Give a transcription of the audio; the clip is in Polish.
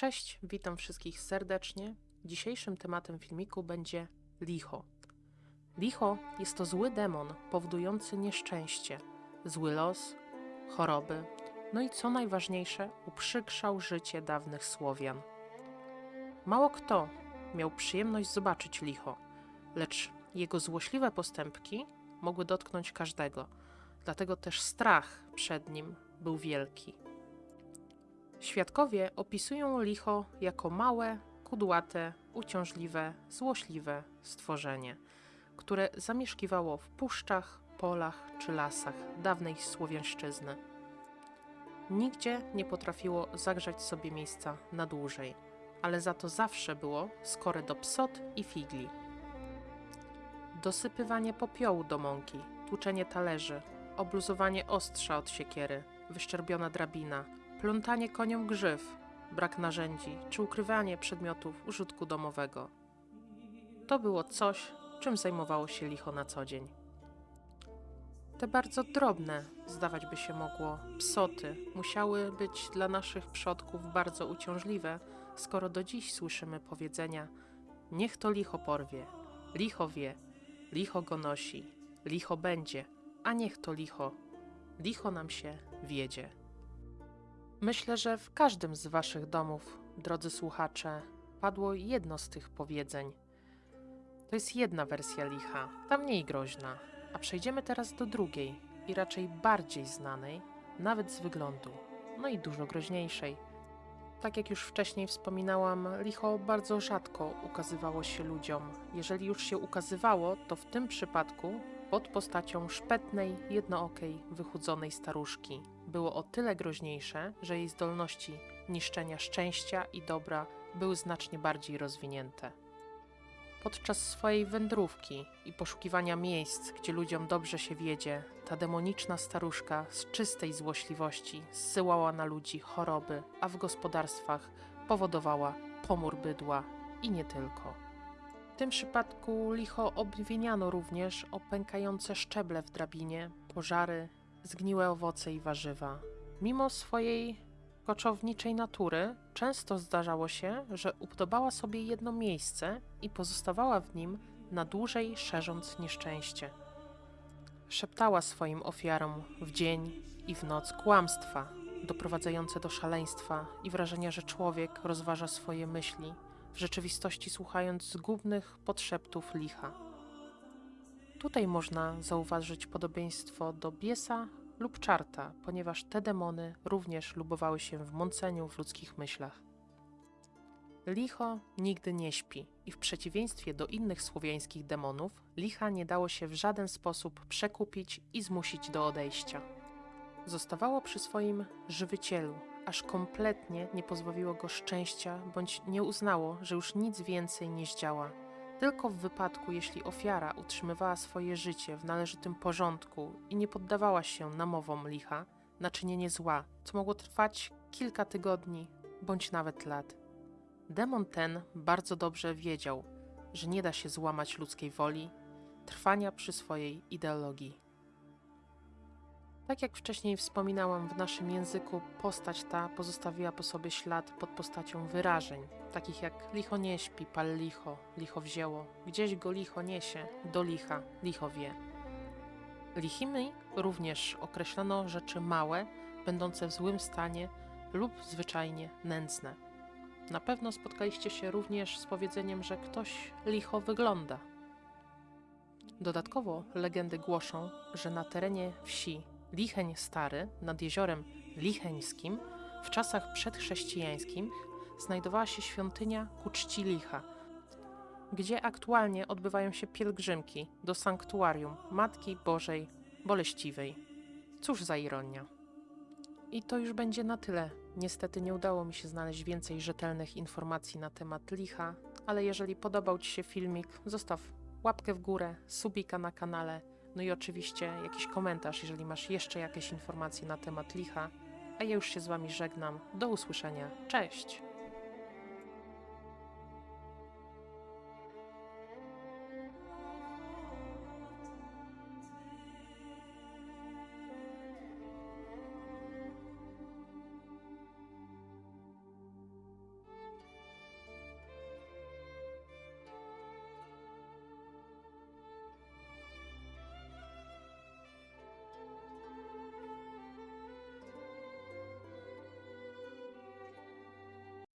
Cześć, witam wszystkich serdecznie. Dzisiejszym tematem filmiku będzie licho. Licho jest to zły demon powodujący nieszczęście, zły los, choroby, no i co najważniejsze, uprzykrzał życie dawnych Słowian. Mało kto miał przyjemność zobaczyć licho, lecz jego złośliwe postępki mogły dotknąć każdego, dlatego też strach przed nim był wielki. Świadkowie opisują licho jako małe, kudłate, uciążliwe, złośliwe stworzenie, które zamieszkiwało w puszczach, polach czy lasach dawnej Słowiańszczyzny. Nigdzie nie potrafiło zagrzać sobie miejsca na dłużej, ale za to zawsze było skore do psot i figli. Dosypywanie popiołu do mąki, tłuczenie talerzy, obluzowanie ostrza od siekiery, wyszczerbiona drabina, plątanie koniom grzyw, brak narzędzi czy ukrywanie przedmiotów użytku domowego. To było coś, czym zajmowało się licho na co dzień. Te bardzo drobne, zdawać by się mogło, psoty musiały być dla naszych przodków bardzo uciążliwe, skoro do dziś słyszymy powiedzenia: Niech to licho porwie, licho wie, licho go nosi, licho będzie, a niech to licho, licho nam się wiedzie. Myślę, że w każdym z Waszych domów, drodzy słuchacze, padło jedno z tych powiedzeń. To jest jedna wersja licha, ta mniej groźna, a przejdziemy teraz do drugiej i raczej bardziej znanej, nawet z wyglądu, no i dużo groźniejszej. Tak jak już wcześniej wspominałam, licho bardzo rzadko ukazywało się ludziom. Jeżeli już się ukazywało, to w tym przypadku pod postacią szpetnej, jednookiej, wychudzonej staruszki. Było o tyle groźniejsze, że jej zdolności niszczenia szczęścia i dobra były znacznie bardziej rozwinięte. Podczas swojej wędrówki i poszukiwania miejsc, gdzie ludziom dobrze się wiedzie, ta demoniczna staruszka z czystej złośliwości zsyłała na ludzi choroby, a w gospodarstwach powodowała pomór bydła i nie tylko. W tym przypadku licho obwiniano również o pękające szczeble w drabinie, pożary, zgniłe owoce i warzywa. Mimo swojej koczowniczej natury, często zdarzało się, że upodobała sobie jedno miejsce i pozostawała w nim na dłużej, szerząc nieszczęście. Szeptała swoim ofiarom w dzień i w noc kłamstwa, doprowadzające do szaleństwa i wrażenia, że człowiek rozważa swoje myśli, w rzeczywistości słuchając zgubnych podszeptów licha. Tutaj można zauważyć podobieństwo do biesa lub czarta, ponieważ te demony również lubowały się w mąceniu w ludzkich myślach. Licho nigdy nie śpi i w przeciwieństwie do innych słowiańskich demonów, licha nie dało się w żaden sposób przekupić i zmusić do odejścia. Zostawało przy swoim żywicielu, aż kompletnie nie pozbawiło go szczęścia bądź nie uznało, że już nic więcej nie zdziała. Tylko w wypadku, jeśli ofiara utrzymywała swoje życie w należytym porządku i nie poddawała się namowom licha na czynienie zła, co mogło trwać kilka tygodni bądź nawet lat. Demon ten bardzo dobrze wiedział, że nie da się złamać ludzkiej woli, trwania przy swojej ideologii. Tak jak wcześniej wspominałam, w naszym języku postać ta pozostawiła po sobie ślad pod postacią wyrażeń, takich jak licho nie śpi, pal licho, licho wzięło, gdzieś go licho niesie, do licha, licho wie. Lichimi również określono rzeczy małe, będące w złym stanie lub zwyczajnie nędzne. Na pewno spotkaliście się również z powiedzeniem, że ktoś licho wygląda. Dodatkowo legendy głoszą, że na terenie wsi Licheń Stary nad jeziorem Licheńskim w czasach przedchrześcijańskich znajdowała się świątynia ku czci licha, gdzie aktualnie odbywają się pielgrzymki do sanktuarium Matki Bożej Boleściwej. Cóż za ironia. I to już będzie na tyle. Niestety nie udało mi się znaleźć więcej rzetelnych informacji na temat licha, ale jeżeli podobał Ci się filmik, zostaw łapkę w górę, subika na kanale, no i oczywiście jakiś komentarz, jeżeli masz jeszcze jakieś informacje na temat licha. A ja już się z Wami żegnam. Do usłyszenia. Cześć!